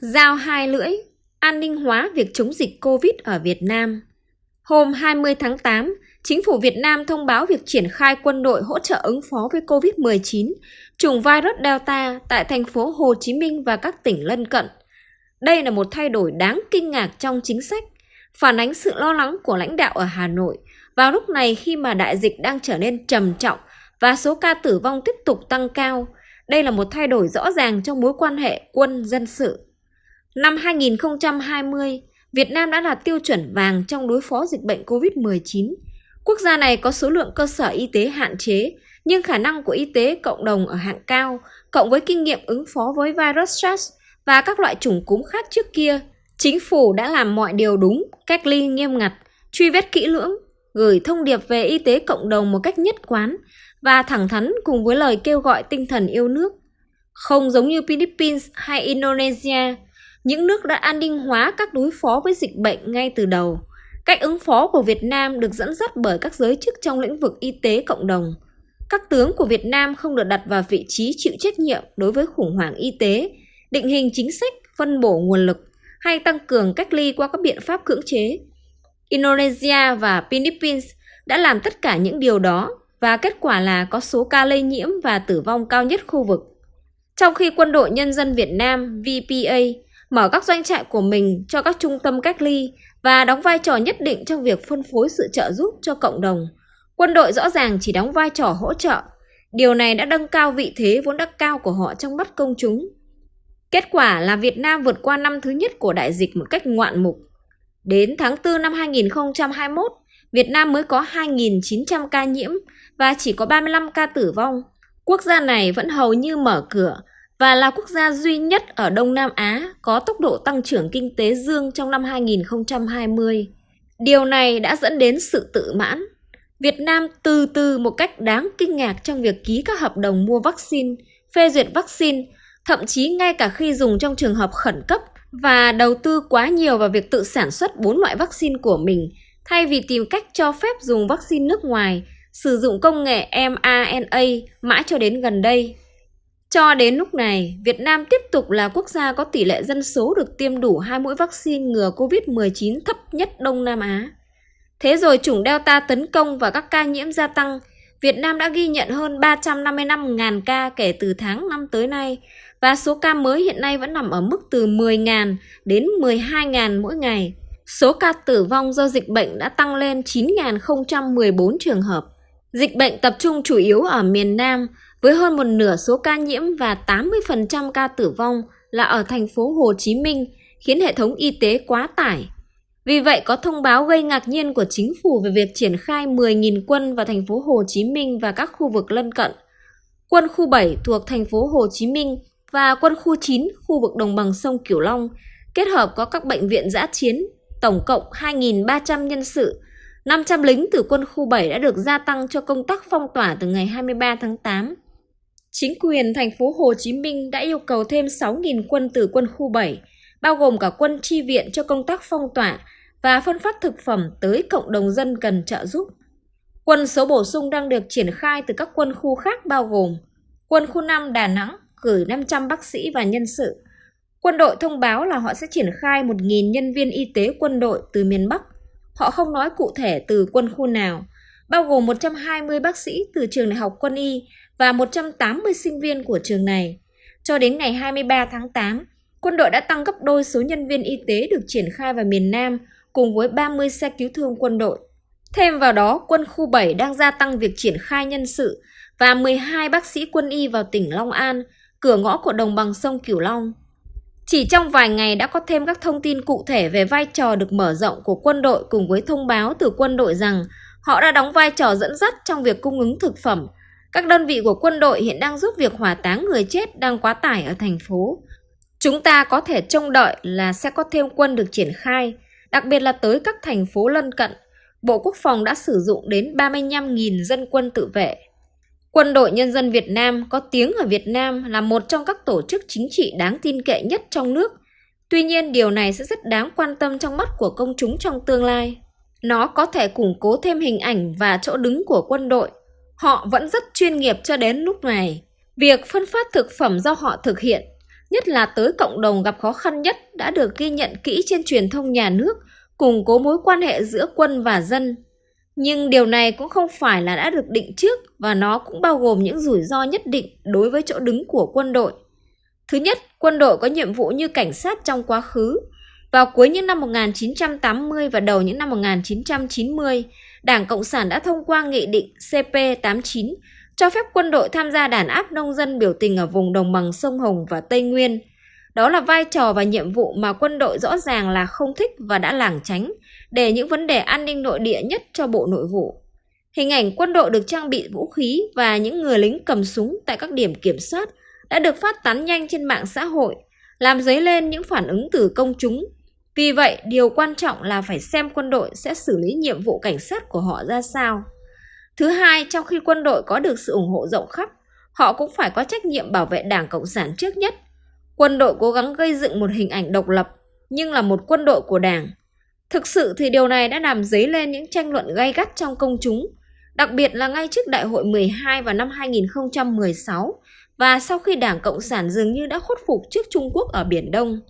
Giao hai lưỡi, an ninh hóa việc chống dịch COVID ở Việt Nam. Hôm 20 tháng 8, Chính phủ Việt Nam thông báo việc triển khai quân đội hỗ trợ ứng phó với COVID-19, chủng virus Delta tại thành phố Hồ Chí Minh và các tỉnh lân cận. Đây là một thay đổi đáng kinh ngạc trong chính sách, phản ánh sự lo lắng của lãnh đạo ở Hà Nội vào lúc này khi mà đại dịch đang trở nên trầm trọng và số ca tử vong tiếp tục tăng cao. Đây là một thay đổi rõ ràng trong mối quan hệ quân-dân sự. Năm 2020, Việt Nam đã đạt tiêu chuẩn vàng trong đối phó dịch bệnh COVID-19. Quốc gia này có số lượng cơ sở y tế hạn chế, nhưng khả năng của y tế cộng đồng ở hạng cao, cộng với kinh nghiệm ứng phó với virus SARS và các loại chủng cúm khác trước kia, chính phủ đã làm mọi điều đúng, cách ly nghiêm ngặt, truy vết kỹ lưỡng, gửi thông điệp về y tế cộng đồng một cách nhất quán và thẳng thắn cùng với lời kêu gọi tinh thần yêu nước. Không giống như Philippines hay Indonesia, những nước đã an ninh hóa các đối phó với dịch bệnh ngay từ đầu. Cách ứng phó của Việt Nam được dẫn dắt bởi các giới chức trong lĩnh vực y tế cộng đồng. Các tướng của Việt Nam không được đặt vào vị trí chịu trách nhiệm đối với khủng hoảng y tế, định hình chính sách, phân bổ nguồn lực hay tăng cường cách ly qua các biện pháp cưỡng chế. Indonesia và Philippines đã làm tất cả những điều đó và kết quả là có số ca lây nhiễm và tử vong cao nhất khu vực. Trong khi Quân đội Nhân dân Việt Nam VPA mở các doanh trại của mình cho các trung tâm cách ly và đóng vai trò nhất định trong việc phân phối sự trợ giúp cho cộng đồng. Quân đội rõ ràng chỉ đóng vai trò hỗ trợ. Điều này đã nâng cao vị thế vốn đã cao của họ trong mắt công chúng. Kết quả là Việt Nam vượt qua năm thứ nhất của đại dịch một cách ngoạn mục. Đến tháng 4 năm 2021, Việt Nam mới có 2.900 ca nhiễm và chỉ có 35 ca tử vong. Quốc gia này vẫn hầu như mở cửa và là quốc gia duy nhất ở Đông Nam Á có tốc độ tăng trưởng kinh tế dương trong năm 2020. Điều này đã dẫn đến sự tự mãn. Việt Nam từ từ một cách đáng kinh ngạc trong việc ký các hợp đồng mua vaccine, phê duyệt vaccine, thậm chí ngay cả khi dùng trong trường hợp khẩn cấp và đầu tư quá nhiều vào việc tự sản xuất bốn loại vaccine của mình thay vì tìm cách cho phép dùng vaccine nước ngoài, sử dụng công nghệ mRNA mãi cho đến gần đây. Cho đến lúc này, Việt Nam tiếp tục là quốc gia có tỷ lệ dân số được tiêm đủ hai mũi vaccine ngừa COVID-19 thấp nhất Đông Nam Á. Thế rồi chủng Delta tấn công và các ca nhiễm gia tăng, Việt Nam đã ghi nhận hơn 355.000 ca kể từ tháng 5 tới nay và số ca mới hiện nay vẫn nằm ở mức từ 10.000 đến 12.000 mỗi ngày. Số ca tử vong do dịch bệnh đã tăng lên 9.014 trường hợp. Dịch bệnh tập trung chủ yếu ở miền Nam với hơn một nửa số ca nhiễm và 80% ca tử vong là ở thành phố Hồ Chí Minh, khiến hệ thống y tế quá tải. Vì vậy có thông báo gây ngạc nhiên của chính phủ về việc triển khai 10.000 quân vào thành phố Hồ Chí Minh và các khu vực lân cận. Quân khu 7 thuộc thành phố Hồ Chí Minh và quân khu 9 khu vực đồng bằng sông Cửu Long kết hợp có các bệnh viện giã chiến, tổng cộng 2.300 nhân sự 500 lính từ quân khu 7 đã được gia tăng cho công tác phong tỏa từ ngày 23 tháng 8. Chính quyền thành phố Hồ Chí Minh đã yêu cầu thêm 6.000 quân từ quân khu 7, bao gồm cả quân chi viện cho công tác phong tỏa và phân phát thực phẩm tới cộng đồng dân cần trợ giúp. Quân số bổ sung đang được triển khai từ các quân khu khác bao gồm Quân khu 5 Đà Nẵng gửi 500 bác sĩ và nhân sự. Quân đội thông báo là họ sẽ triển khai 1.000 nhân viên y tế quân đội từ miền Bắc. Họ không nói cụ thể từ quân khu nào, bao gồm 120 bác sĩ từ trường đại học quân y và 180 sinh viên của trường này. Cho đến ngày 23 tháng 8, quân đội đã tăng gấp đôi số nhân viên y tế được triển khai vào miền Nam cùng với 30 xe cứu thương quân đội. Thêm vào đó, quân khu 7 đang gia tăng việc triển khai nhân sự và 12 bác sĩ quân y vào tỉnh Long An, cửa ngõ của đồng bằng sông Cửu Long. Chỉ trong vài ngày đã có thêm các thông tin cụ thể về vai trò được mở rộng của quân đội cùng với thông báo từ quân đội rằng họ đã đóng vai trò dẫn dắt trong việc cung ứng thực phẩm. Các đơn vị của quân đội hiện đang giúp việc hỏa táng người chết đang quá tải ở thành phố. Chúng ta có thể trông đợi là sẽ có thêm quân được triển khai, đặc biệt là tới các thành phố lân cận. Bộ Quốc phòng đã sử dụng đến 35.000 dân quân tự vệ. Quân đội Nhân dân Việt Nam có tiếng ở Việt Nam là một trong các tổ chức chính trị đáng tin cậy nhất trong nước. Tuy nhiên, điều này sẽ rất đáng quan tâm trong mắt của công chúng trong tương lai. Nó có thể củng cố thêm hình ảnh và chỗ đứng của quân đội. Họ vẫn rất chuyên nghiệp cho đến lúc này. Việc phân phát thực phẩm do họ thực hiện nhất là tới cộng đồng gặp khó khăn nhất đã được ghi nhận kỹ trên truyền thông nhà nước, củng cố mối quan hệ giữa quân và dân. Nhưng điều này cũng không phải là đã được định trước và nó cũng bao gồm những rủi ro nhất định đối với chỗ đứng của quân đội. Thứ nhất, quân đội có nhiệm vụ như cảnh sát trong quá khứ. Vào cuối những năm 1980 và đầu những năm 1990, Đảng Cộng sản đã thông qua Nghị định CP89 cho phép quân đội tham gia đàn áp nông dân biểu tình ở vùng đồng bằng sông Hồng và Tây Nguyên. Đó là vai trò và nhiệm vụ mà quân đội rõ ràng là không thích và đã lảng tránh để những vấn đề an ninh nội địa nhất cho Bộ Nội vụ. Hình ảnh quân đội được trang bị vũ khí và những người lính cầm súng tại các điểm kiểm soát đã được phát tán nhanh trên mạng xã hội, làm dấy lên những phản ứng từ công chúng. Vì vậy, điều quan trọng là phải xem quân đội sẽ xử lý nhiệm vụ cảnh sát của họ ra sao. Thứ hai, trong khi quân đội có được sự ủng hộ rộng khắp, họ cũng phải có trách nhiệm bảo vệ Đảng Cộng sản trước nhất. Quân đội cố gắng gây dựng một hình ảnh độc lập, nhưng là một quân đội của Đảng. Thực sự thì điều này đã làm dấy lên những tranh luận gay gắt trong công chúng, đặc biệt là ngay trước Đại hội 12 vào năm 2016 và sau khi Đảng Cộng sản dường như đã khuất phục trước Trung Quốc ở Biển Đông.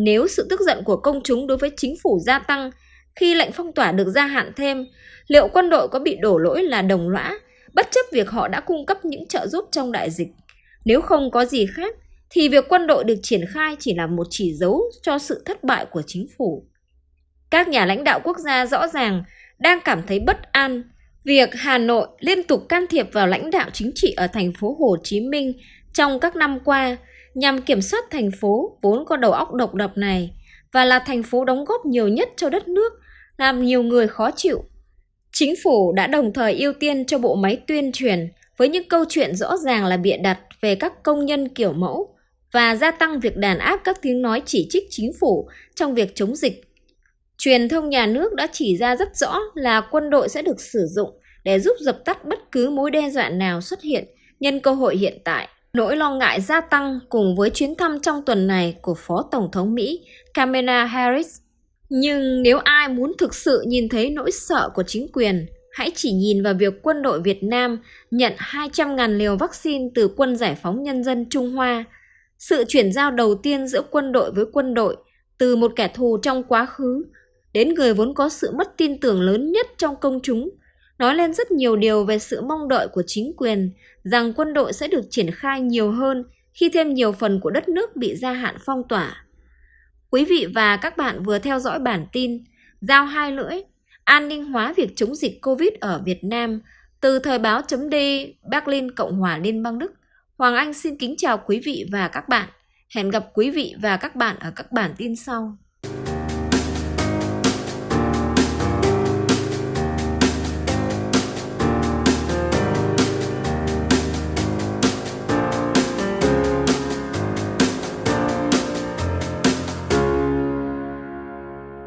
Nếu sự tức giận của công chúng đối với chính phủ gia tăng khi lệnh phong tỏa được gia hạn thêm, liệu quân đội có bị đổ lỗi là đồng lõa, bất chấp việc họ đã cung cấp những trợ giúp trong đại dịch? Nếu không có gì khác, thì việc quân đội được triển khai chỉ là một chỉ dấu cho sự thất bại của chính phủ. Các nhà lãnh đạo quốc gia rõ ràng đang cảm thấy bất an việc Hà Nội liên tục can thiệp vào lãnh đạo chính trị ở thành phố Hồ Chí Minh trong các năm qua nhằm kiểm soát thành phố vốn có đầu óc độc lập này và là thành phố đóng góp nhiều nhất cho đất nước, làm nhiều người khó chịu. Chính phủ đã đồng thời ưu tiên cho bộ máy tuyên truyền với những câu chuyện rõ ràng là bịa đặt về các công nhân kiểu mẫu và gia tăng việc đàn áp các tiếng nói chỉ trích chính phủ trong việc chống dịch. Truyền thông nhà nước đã chỉ ra rất rõ là quân đội sẽ được sử dụng để giúp dập tắt bất cứ mối đe dọa nào xuất hiện nhân cơ hội hiện tại. Nỗi lo ngại gia tăng cùng với chuyến thăm trong tuần này của Phó Tổng thống Mỹ Kamala Harris. Nhưng nếu ai muốn thực sự nhìn thấy nỗi sợ của chính quyền, hãy chỉ nhìn vào việc quân đội Việt Nam nhận 200.000 liều vaccine từ quân giải phóng nhân dân Trung Hoa. Sự chuyển giao đầu tiên giữa quân đội với quân đội từ một kẻ thù trong quá khứ đến người vốn có sự mất tin tưởng lớn nhất trong công chúng nói lên rất nhiều điều về sự mong đợi của chính quyền rằng quân đội sẽ được triển khai nhiều hơn khi thêm nhiều phần của đất nước bị gia hạn phong tỏa. Quý vị và các bạn vừa theo dõi bản tin Giao hai lưỡi, an ninh hóa việc chống dịch Covid ở Việt Nam từ thời báo chấm D Berlin Cộng hòa Liên bang Đức. Hoàng Anh xin kính chào quý vị và các bạn. Hẹn gặp quý vị và các bạn ở các bản tin sau.